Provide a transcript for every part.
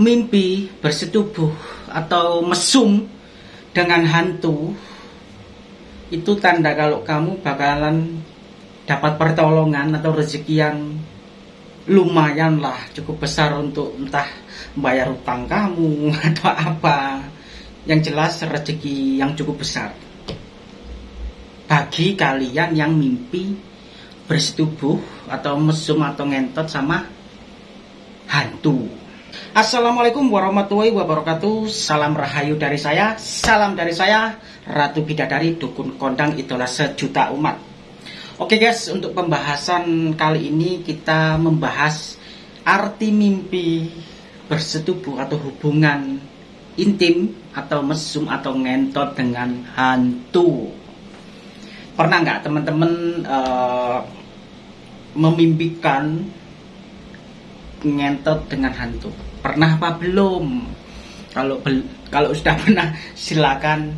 mimpi bersetubuh atau mesum dengan hantu itu tanda kalau kamu bakalan dapat pertolongan atau rezeki yang lumayan lah cukup besar untuk entah bayar utang kamu atau apa. Yang jelas rezeki yang cukup besar. Bagi kalian yang mimpi bersetubuh atau mesum atau ngentot sama hantu Assalamualaikum warahmatullahi wabarakatuh. Salam rahayu dari saya Salam dari saya Ratu Bidadari Dukun Kondang Idola Sejuta Umat. Oke guys untuk pembahasan kali ini Kita membahas Arti mimpi Bersetubuh atau hubungan Intim Atau mesum atau ngentot dengan hantu. Pernah nggak teman-teman uh, Memimpikan Ngentot dengan hantu. Pernah apa belum? Kalau bel kalau sudah pernah silakan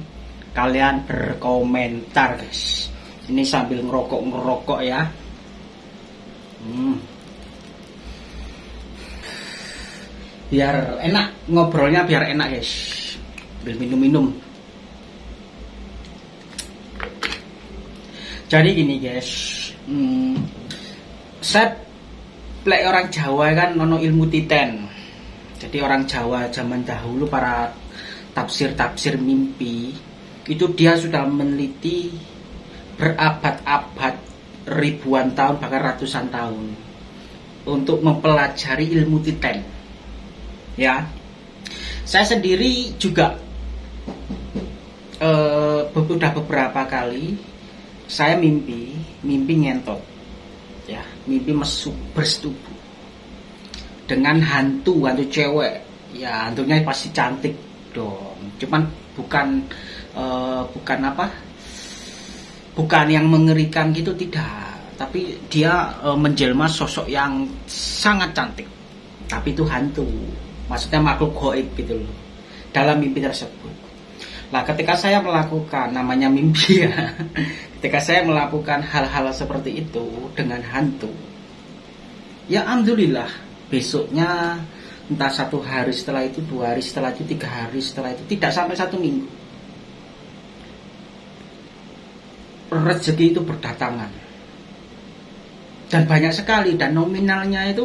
kalian berkomentar guys. Ini sambil ngerokok ngerokok ya. Hmm. biar enak ngobrolnya biar enak guys. Ambil minum-minum. Jadi gini guys. Hmm, saya plek orang Jawa kan nono ilmu titen. Jadi orang Jawa zaman dahulu para tafsir-tafsir mimpi itu dia sudah meneliti berabad-abad ribuan tahun bahkan ratusan tahun untuk mempelajari ilmu titen. Ya, saya sendiri juga sudah beberapa kali saya mimpi mimpi ngentot, ya mimpi mesum bersetubuh. Dengan hantu hantu cewek. Ya hantunya pasti cantik dong. Cuman bukan uh, bukan apa? Bukan yang mengerikan gitu tidak. Tapi dia uh, menjelma sosok yang sangat cantik. Tapi itu hantu. Maksudnya makhluk goib gitu loh. Dalam mimpi tersebut Nah, ketika saya melakukan namanya mimpi ya, ketika saya melakukan hal-hal seperti itu dengan hantu, ya alhamdulillah besoknya entah satu hari setelah itu dua hari setelah itu tiga hari setelah itu tidak sampai satu minggu rezeki itu berdatangan. Dan banyak sekali dan nominalnya itu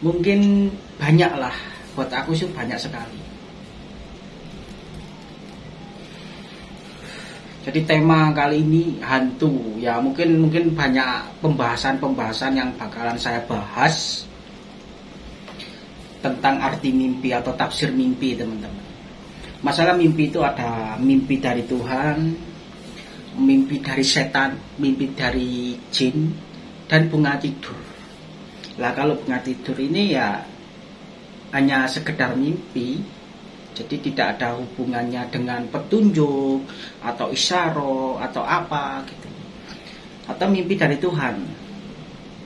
mungkin banyak lah buat aku sih banyak sekali Jadi tema kali ini hantu. Ya mungkin mungkin banyak pembahasan-pembahasan yang bakalan saya bahas tentang arti mimpi atau tafsir mimpi teman-teman. Masalah mimpi itu ada mimpi dari Tuhan, mimpi dari setan, mimpi dari jin, dan bunga tidur. Lah kalau bunga tidur ini ya hanya sekedar mimpi, jadi tidak ada hubungannya dengan petunjuk atau isyaro atau apa gitu. Atau mimpi dari Tuhan.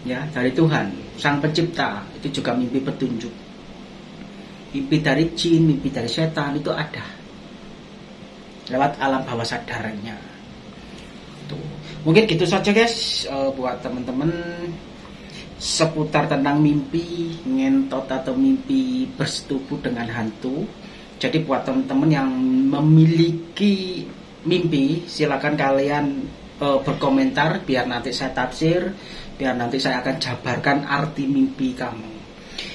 Ya, dari Tuhan, Sang Pencipta, itu juga mimpi petunjuk. Mimpi dari jin, mimpi dari setan itu ada. Lewat alam bawah sadarnya. Tuh. Mungkin gitu saja guys uh, buat teman-teman seputar tentang mimpi ngentot atau mimpi bersetubuh dengan hantu jadi buat teman-teman yang memiliki mimpi, silakan kalian e, berkomentar biar nanti saya tafsir, biar nanti saya akan jabarkan arti mimpi kamu.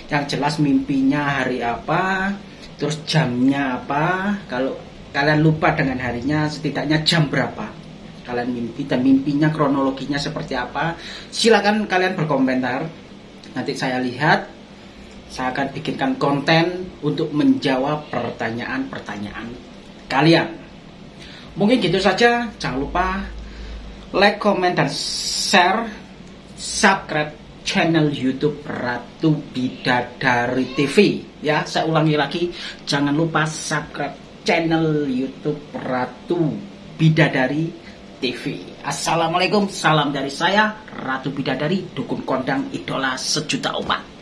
Yang jelas mimpinya hari apa, terus jamnya apa. Kalau kalian lupa dengan harinya, setidaknya jam berapa kalian mimpi dan mimpinya kronologinya seperti apa. Silakan kalian berkomentar. Nanti saya lihat saya akan bikinkan konten untuk menjawab pertanyaan-pertanyaan kalian. Mungkin gitu saja, jangan lupa like, comment, dan share, subscribe channel YouTube Ratu Bidadari TV. Ya, saya ulangi lagi, jangan lupa subscribe channel YouTube Ratu Bidadari TV. Assalamualaikum, salam dari saya Ratu Bidadari, dukun kondang idola sejuta umat.